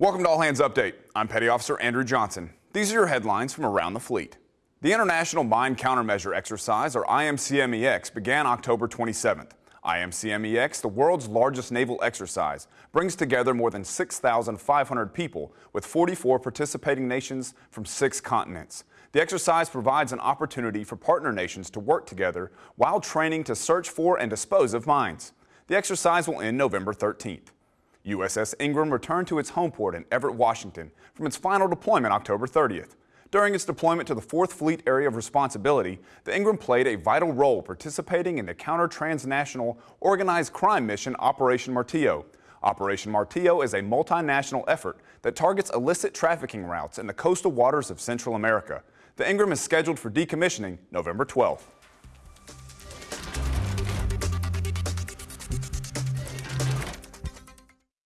Welcome to All Hands Update. I'm Petty Officer Andrew Johnson. These are your headlines from around the fleet. The International Mine Countermeasure Exercise, or IMCMEX, began October 27th. IMCMEX, the world's largest naval exercise, brings together more than 6,500 people with 44 participating nations from six continents. The exercise provides an opportunity for partner nations to work together while training to search for and dispose of mines. The exercise will end November 13th. USS Ingraham returned to its home port in Everett, Washington from its final deployment October 30th. During its deployment to the 4th Fleet Area of Responsibility, the Ingraham played a vital role participating in the counter-transnational organized crime mission Operation Martillo. Operation Martillo is a multinational effort that targets illicit trafficking routes in the coastal waters of Central America. The Ingraham is scheduled for decommissioning November 12th.